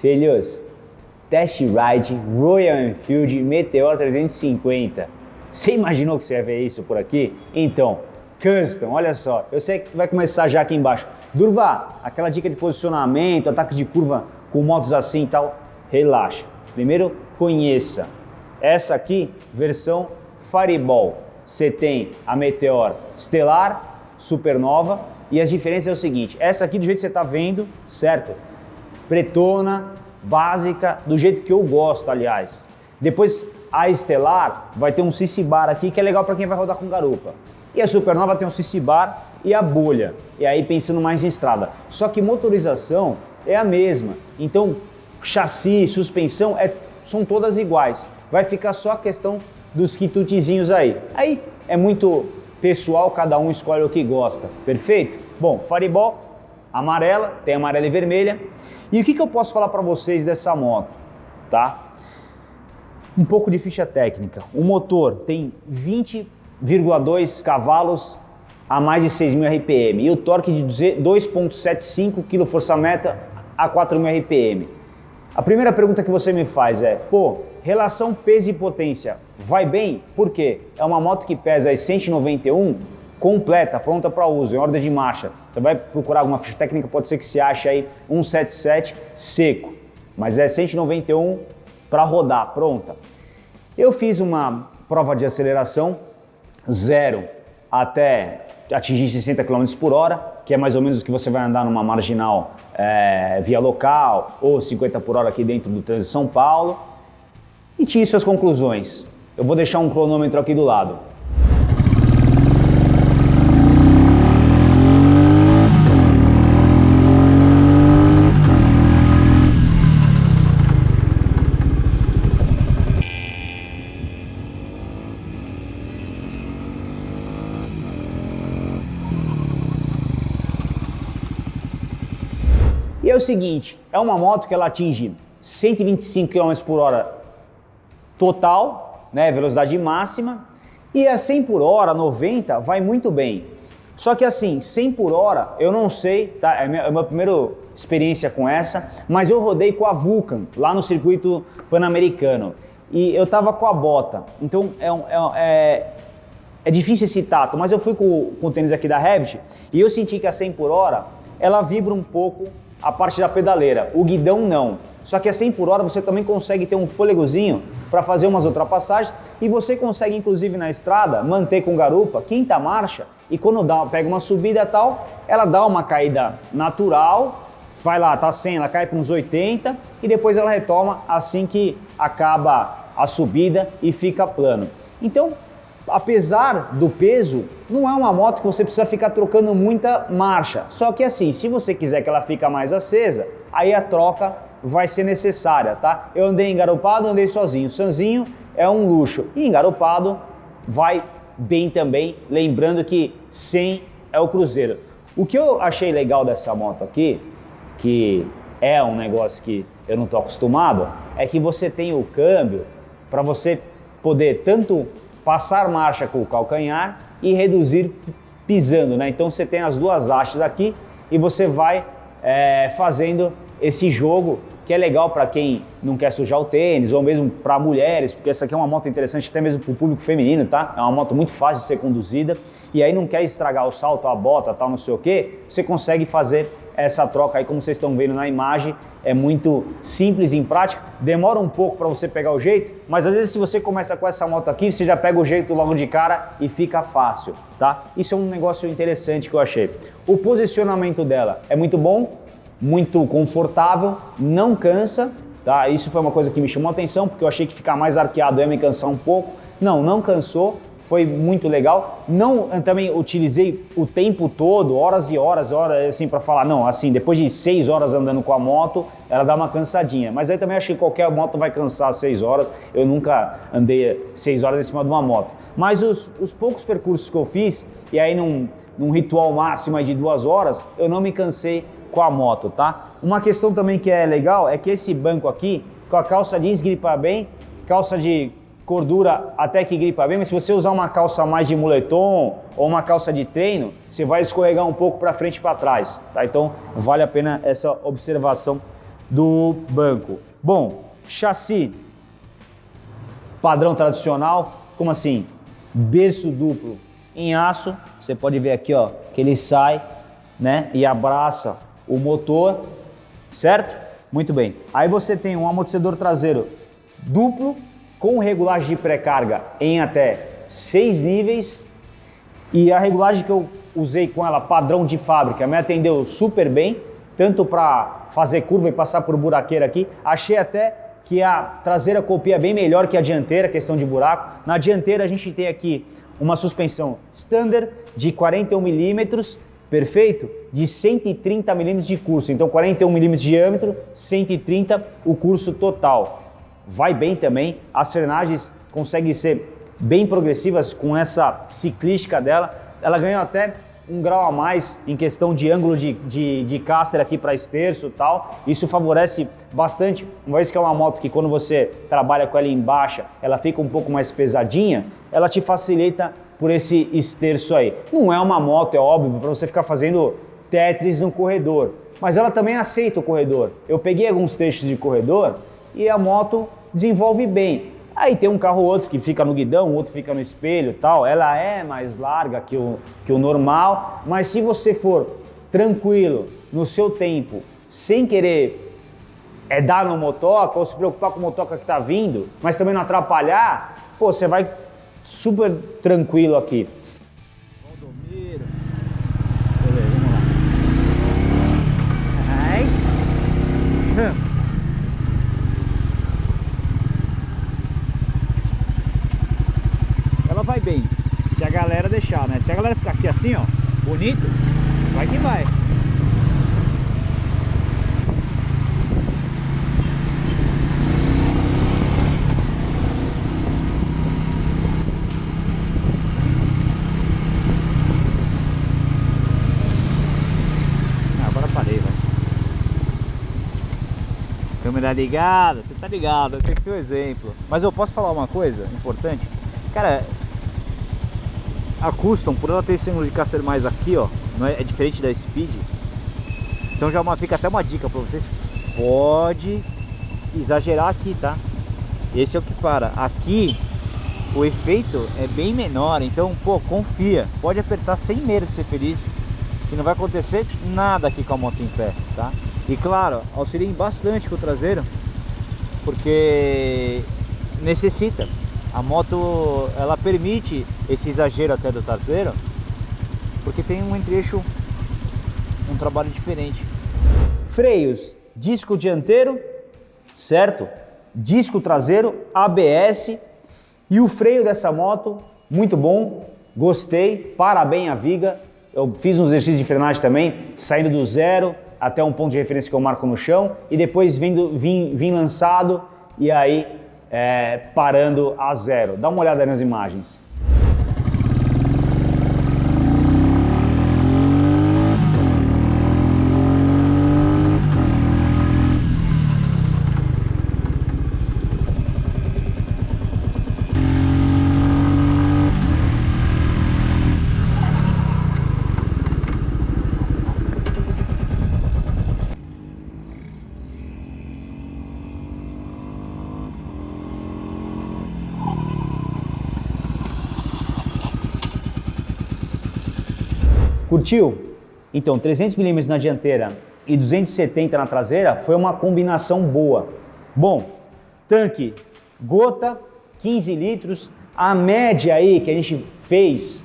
Filhos, Test Ride Royal Enfield Meteor 350. Você imaginou que você ia ver isso por aqui? Então, Custom, olha só, eu sei que vai começar já aqui embaixo. Durva, aquela dica de posicionamento, ataque de curva com motos assim e tal, relaxa. Primeiro, conheça. Essa aqui, versão Fireball. Você tem a Meteor Estelar, Supernova, e as diferenças é o seguinte, essa aqui do jeito que você está vendo, certo? Pretona, básica, do jeito que eu gosto, aliás. Depois, a Estelar vai ter um CC Bar aqui, que é legal para quem vai rodar com garupa. E a Supernova tem um CC Bar e a bolha, e aí pensando mais em estrada. Só que motorização é a mesma, então chassi, suspensão é, são todas iguais. Vai ficar só a questão dos quitutezinhos aí. Aí é muito pessoal, cada um escolhe o que gosta, perfeito? Bom, Fireball, amarela, tem amarela e vermelha. E o que, que eu posso falar para vocês dessa moto, tá? Um pouco de ficha técnica. O motor tem 20,2 cavalos a mais de 6.000 RPM e o torque de 2.75 kgfm a 4.000 RPM. A primeira pergunta que você me faz é, pô, relação peso e potência, vai bem? Por quê? É uma moto que pesa 191 completa, pronta para uso, em ordem de marcha. Você vai procurar alguma ficha técnica, pode ser que se ache aí 177 seco, mas é 191 para rodar, pronta. Eu fiz uma prova de aceleração zero até atingir 60 km por hora, que é mais ou menos o que você vai andar numa marginal é, via local ou 50 por hora aqui dentro do trânsito de São Paulo. E tire suas conclusões. Eu vou deixar um cronômetro aqui do lado. É o seguinte, é uma moto que ela atinge 125 km por hora total, né, velocidade máxima, e a 100 por hora, 90, vai muito bem. Só que assim, 100 por hora, eu não sei, tá? É a minha, é minha primeira experiência com essa, mas eu rodei com a Vulcan, lá no circuito pan-americano. E eu tava com a bota, então é, é, é, é difícil esse tato, mas eu fui com, com o tênis aqui da Revit e eu senti que a 100 por hora, ela vibra um pouco a parte da pedaleira, o guidão não. Só que a 100 por hora você também consegue ter um fôlegozinho para fazer umas ultrapassagens e você consegue inclusive na estrada manter com garupa quinta marcha e quando dá, pega uma subida tal, ela dá uma caída natural, vai lá, tá 100, ela cai para uns 80 e depois ela retoma assim que acaba a subida e fica plano. Então, apesar do peso, não é uma moto que você precisa ficar trocando muita marcha. Só que assim, se você quiser que ela fique mais acesa, aí a troca vai ser necessária, tá? Eu andei engaropado, andei sozinho. Sozinho é um luxo. E engaropado vai bem também, lembrando que 100 é o cruzeiro. O que eu achei legal dessa moto aqui, que é um negócio que eu não estou acostumado, é que você tem o câmbio para você poder tanto passar marcha com o calcanhar e reduzir pisando, né? Então você tem as duas hastes aqui e você vai é, fazendo esse jogo que é legal para quem não quer sujar o tênis ou mesmo para mulheres, porque essa aqui é uma moto interessante até mesmo para o público feminino, tá? É uma moto muito fácil de ser conduzida e aí não quer estragar o salto, a bota, tal, não sei o que, você consegue fazer essa troca aí, como vocês estão vendo na imagem, é muito simples em prática, demora um pouco para você pegar o jeito, mas às vezes se você começa com essa moto aqui, você já pega o jeito logo de cara e fica fácil, tá? Isso é um negócio interessante que eu achei. O posicionamento dela é muito bom, muito confortável, não cansa, tá? Isso foi uma coisa que me chamou a atenção, porque eu achei que ficar mais arqueado ia me cansar um pouco. Não, não cansou, foi muito legal. Não também utilizei o tempo todo, horas e horas, horas assim para falar, não, assim, depois de seis horas andando com a moto, ela dá uma cansadinha. Mas aí também achei que qualquer moto vai cansar seis horas. Eu nunca andei seis horas em cima de uma moto. Mas os, os poucos percursos que eu fiz, e aí num, num ritual máximo de duas horas, eu não me cansei com a moto, tá? Uma questão também que é legal é que esse banco aqui, com a calça jeans gripa bem, calça de cordura até que gripa bem, mas se você usar uma calça mais de moletom ou uma calça de treino, você vai escorregar um pouco para frente e para trás, tá? Então vale a pena essa observação do banco. Bom, chassi padrão tradicional, como assim? Berço duplo em aço, você pode ver aqui ó, que ele sai né, e abraça o motor, certo? Muito bem. Aí você tem um amortecedor traseiro duplo com regulagem de pré-carga em até seis níveis e a regulagem que eu usei com ela padrão de fábrica me atendeu super bem, tanto para fazer curva e passar por buraqueira aqui. Achei até que a traseira copia bem melhor que a dianteira, questão de buraco. Na dianteira a gente tem aqui uma suspensão standard de 41 milímetros, perfeito? De 130 milímetros de curso, então 41 milímetros de diâmetro, 130 o curso total. Vai bem também, as frenagens conseguem ser bem progressivas com essa ciclística dela. Ela ganhou até um grau a mais em questão de ângulo de, de, de caster aqui para esterço e tal. Isso favorece bastante, uma vez que é uma moto que quando você trabalha com ela em baixa, ela fica um pouco mais pesadinha, ela te facilita por esse esterço aí. Não é uma moto, é óbvio, para você ficar fazendo Tetris no corredor, mas ela também aceita o corredor. Eu peguei alguns trechos de corredor e a moto desenvolve bem. Aí tem um carro ou outro que fica no guidão, outro fica no espelho tal. Ela é mais larga que o, que o normal, mas se você for tranquilo no seu tempo, sem querer é dar no motoca ou se preocupar com o motoca que está vindo, mas também não atrapalhar, pô, você vai super tranquilo aqui. Valdomiro. Vamos lá. Ai. Vai bem. Se a galera deixar, né? Se a galera ficar aqui assim, ó, bonito, vai que vai. Ah. Câmera ligada, você tá ligado, tem que ser o um exemplo. Mas eu posso falar uma coisa importante? Cara, a Custom, por ela ter esse ângulo de caster mais aqui, ó, não é, é diferente da Speed. Então já uma, fica até uma dica para vocês. Pode exagerar aqui, tá? Esse é o que para. Aqui o efeito é bem menor, então, pô, confia. Pode apertar sem medo de ser feliz, que não vai acontecer nada aqui com a moto em pé, tá? E claro, auxiliem bastante com o traseiro, porque necessita. A moto, ela permite esse exagero até do traseiro, porque tem um entre-eixo, um trabalho diferente. Freios, disco dianteiro, certo? Disco traseiro, ABS e o freio dessa moto, muito bom, gostei, parabéns a Viga. Eu fiz um exercício de frenagem também, saindo do zero até um ponto de referência que eu marco no chão e depois vindo, vim, vim lançado e aí é, parando a zero. Dá uma olhada nas imagens. Curtiu? Então, 300 mm na dianteira e 270 na traseira foi uma combinação boa. Bom, tanque gota, 15 litros, a média aí que a gente fez,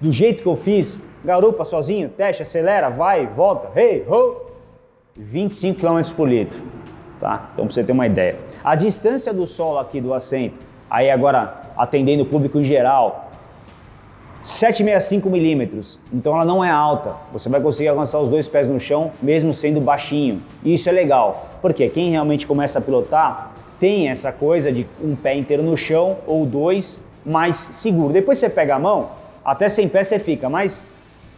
do jeito que eu fiz, garupa sozinho, teste, acelera, vai, volta, hey, ho, 25 km por litro, tá? Então pra você ter uma ideia. A distância do solo aqui do assento, aí agora atendendo o público em geral, 765 milímetros, então ela não é alta. Você vai conseguir alcançar os dois pés no chão, mesmo sendo baixinho. E isso é legal, porque quem realmente começa a pilotar tem essa coisa de um pé inteiro no chão ou dois mais seguro. Depois você pega a mão, até sem pé você fica, mas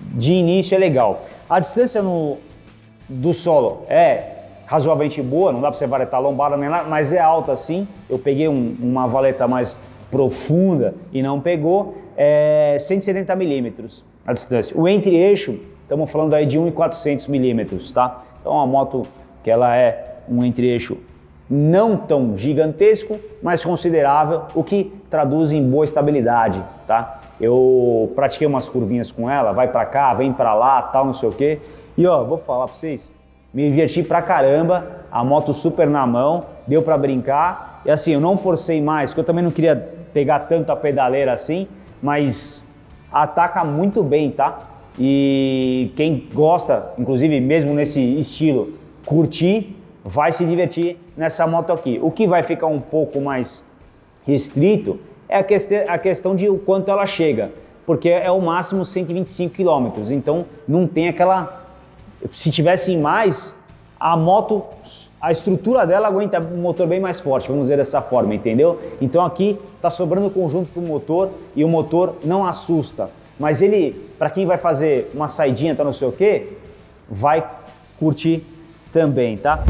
de início é legal. A distância no, do solo é razoavelmente boa, não dá para você varetar a lombada nem lá, mas é alta sim. Eu peguei um, uma valeta mais profunda e não pegou é 170 milímetros a distância. O entre-eixo, estamos falando aí de 1,400 milímetros, tá? Então uma moto que ela é um entre-eixo não tão gigantesco, mas considerável, o que traduz em boa estabilidade, tá? Eu pratiquei umas curvinhas com ela, vai para cá, vem para lá, tal, não sei o quê. E ó, vou falar para vocês, me diverti pra caramba, a moto super na mão, deu para brincar. E assim, eu não forcei mais, porque eu também não queria pegar tanto a pedaleira assim, mas ataca muito bem, tá? E quem gosta, inclusive mesmo nesse estilo, curtir, vai se divertir nessa moto aqui. O que vai ficar um pouco mais restrito é a, quest a questão de o quanto ela chega, porque é o máximo 125 km, então não tem aquela... Se tivesse mais, a moto, a estrutura dela aguenta um motor bem mais forte, vamos dizer dessa forma, entendeu? Então aqui está sobrando conjunto para o motor e o motor não assusta, mas ele, para quem vai fazer uma saidinha, tá não sei o que, vai curtir também, tá?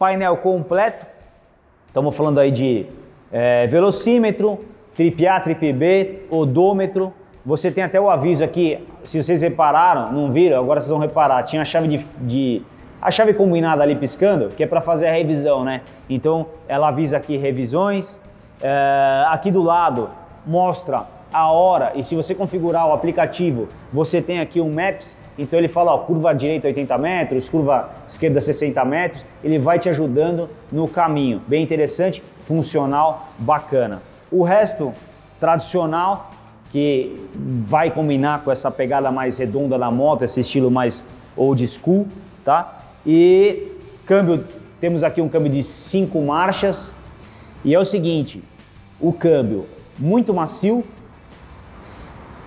Painel completo. Estamos falando aí de é, velocímetro, trip A, trip B, odômetro. Você tem até o aviso aqui, se vocês repararam, não viram, agora vocês vão reparar, tinha a chave de, de a chave combinada ali piscando, que é para fazer a revisão, né? Então ela avisa aqui revisões. É, aqui do lado mostra a hora e se você configurar o aplicativo, você tem aqui um Maps então ele fala, ó, curva direita 80 metros, curva esquerda 60 metros, ele vai te ajudando no caminho. Bem interessante, funcional, bacana. O resto, tradicional, que vai combinar com essa pegada mais redonda da moto, esse estilo mais old school, tá? E câmbio, temos aqui um câmbio de 5 marchas, e é o seguinte, o câmbio muito macio,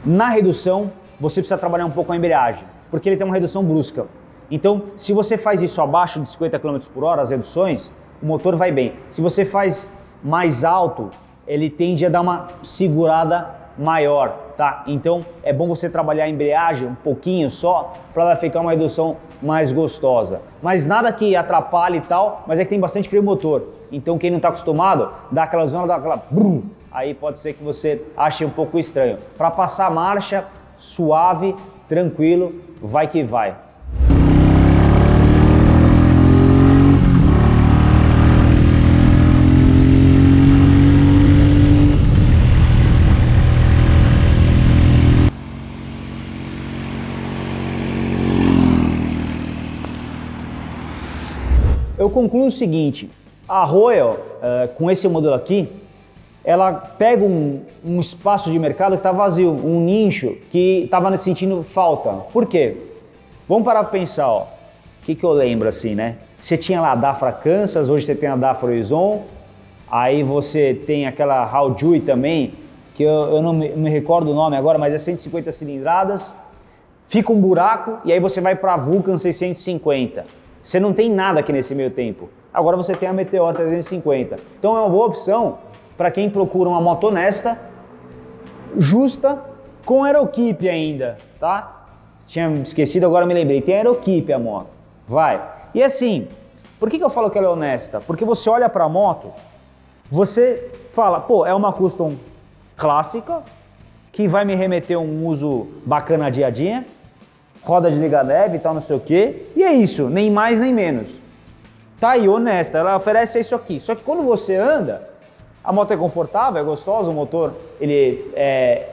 na redução você precisa trabalhar um pouco a embreagem porque ele tem uma redução brusca. Então, se você faz isso abaixo de 50 km por hora, as reduções, o motor vai bem. Se você faz mais alto, ele tende a dar uma segurada maior, tá? Então, é bom você trabalhar a embreagem um pouquinho só, para ela ficar uma redução mais gostosa. Mas nada que atrapalhe e tal, mas é que tem bastante freio motor. Então, quem não está acostumado, dá aquela zona, dá aquela... Aí pode ser que você ache um pouco estranho. Para passar marcha, suave, tranquilo, vai que vai. Eu concluo o seguinte, a Royal, uh, com esse modelo aqui, ela pega um, um espaço de mercado que está vazio, um nicho que estava sentindo falta. Por quê? Vamos parar para pensar. O que, que eu lembro assim, né? Você tinha lá a Dafra Kansas, hoje você tem a Dafra Horizon, aí você tem aquela Haojui também, que eu, eu não me, me, recordo o nome agora, mas é 150 cilindradas, fica um buraco e aí você vai para a Vulcan 650. Você não tem nada aqui nesse meio tempo. Agora você tem a Meteor 350. Então é uma boa opção para quem procura uma moto honesta, justa, com aeroquipe ainda, tá? Tinha esquecido, agora me lembrei. Tem aeroquipe a moto. Vai. E assim, por que, que eu falo que ela é honesta? Porque você olha para a moto, você fala, pô, é uma custom clássica, que vai me remeter um uso bacana dia a dia, roda de liga leve e tal, não sei o quê. E é isso, nem mais nem menos. Tá aí, honesta, ela oferece isso aqui. Só que quando você anda, a moto é confortável, é gostosa, o motor ele é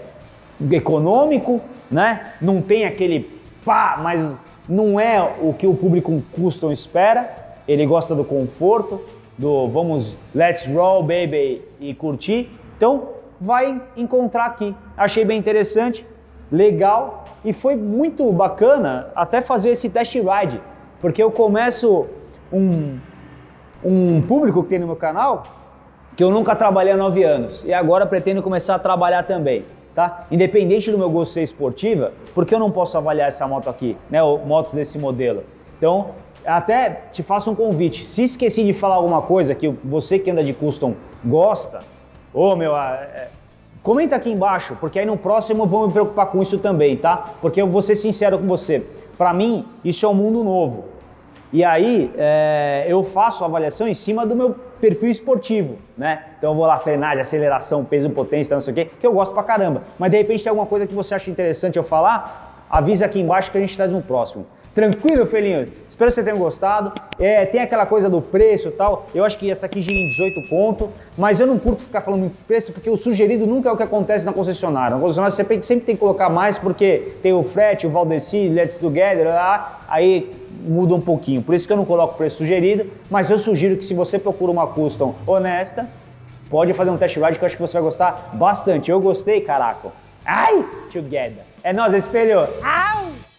econômico, né? Não tem aquele pá, mas não é o que o público custom espera. Ele gosta do conforto, do vamos, let's roll, baby, e curtir. Então, vai encontrar aqui. Achei bem interessante, legal e foi muito bacana até fazer esse test ride, porque eu começo um, um público que tem no meu canal que eu nunca trabalhei há nove anos e agora pretendo começar a trabalhar também. Tá? Independente do meu gosto ser esportiva, porque eu não posso avaliar essa moto aqui, né? Motos desse modelo. Então, até te faço um convite. Se esqueci de falar alguma coisa que você que anda de custom gosta, ô meu, é, comenta aqui embaixo, porque aí no próximo eu vou me preocupar com isso também, tá? Porque eu vou ser sincero com você. Para mim, isso é um mundo novo. E aí é, eu faço a avaliação em cima do meu perfil esportivo, né? Então eu vou lá frenagem, aceleração, peso, potência, não sei o quê, que eu gosto pra caramba. Mas de repente tem alguma coisa que você acha interessante eu falar, avisa aqui embaixo que a gente traz no próximo. Tranquilo, Felinho? Espero que você tenha gostado. É, tem aquela coisa do preço e tal. Eu acho que essa aqui gira em 18 conto, mas eu não curto ficar falando em preço porque o sugerido nunca é o que acontece na concessionária. Na concessionária você sempre tem que colocar mais porque tem o frete, o Valdeci, Let's Together, lá, aí muda um pouquinho. Por isso que eu não coloco preço sugerido, mas eu sugiro que se você procura uma custom honesta, pode fazer um test ride que eu acho que você vai gostar bastante. Eu gostei, caraca. Ai, together. É nós, espelho. Au!